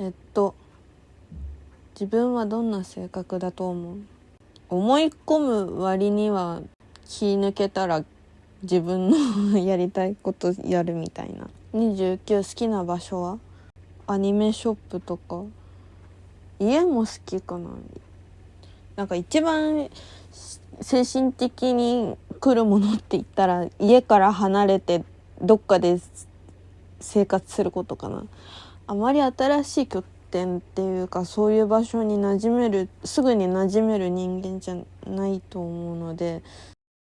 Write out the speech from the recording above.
えっと自分はどんな性格だと思う？思い込む割には気抜けたら自分のやりたいことやるみたいな。29好きな場所は？アニメショップとか。家も好きかな。なんか一番精神的に来るものって言ったら家から離れてどっかで生活することかな。あまり新しい拠点っていうかそういう場所に馴染めるすぐに馴染める人間じゃないと思うので